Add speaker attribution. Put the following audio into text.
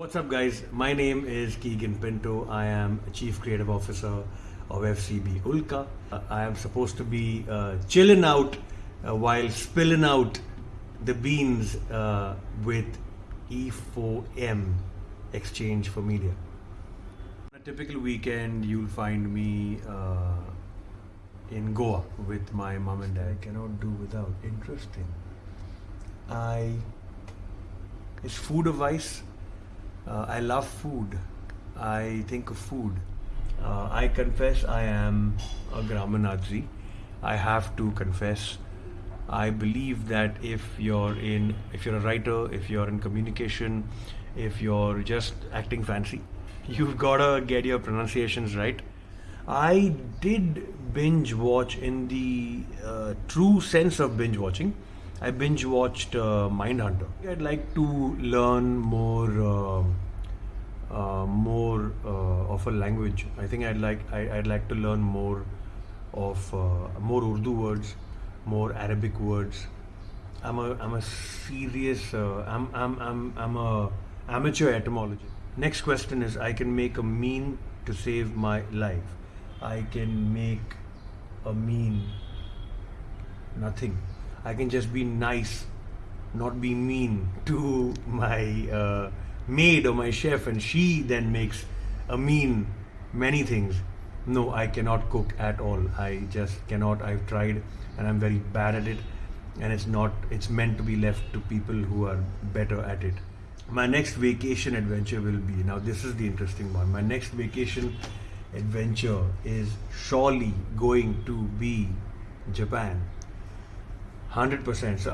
Speaker 1: What's up, guys? My name is Keegan Pinto. I am Chief Creative Officer of FCB Ulka. Uh, I am supposed to be uh, chilling out uh, while spilling out the beans uh, with E4M Exchange for Media. On a typical weekend, you'll find me uh, in Goa with my mom and dad. I cannot do without. Interesting. I is food a vice? Uh, I love food. I think of food. Uh, I confess I am a grammar Nazi. I have to confess. I believe that if you're in, if you're a writer, if you're in communication, if you're just acting fancy, you've gotta get your pronunciations right. I did binge watch in the uh, true sense of binge watching. I binge watched uh, Mindhunter. I'd like to learn more, uh, uh, more uh, of a language. I think I'd like I, I'd like to learn more of uh, more Urdu words, more Arabic words. I'm a I'm a serious uh, I'm I'm I'm I'm a amateur etymologist. Next question is I can make a mean to save my life. I can make a mean nothing. I can just be nice, not be mean to my uh, maid or my chef, and she then makes a mean many things. No, I cannot cook at all. I just cannot. I've tried, and I'm very bad at it. And it's not. It's meant to be left to people who are better at it. My next vacation adventure will be now. This is the interesting one. My next vacation adventure is surely going to be Japan. 100%. So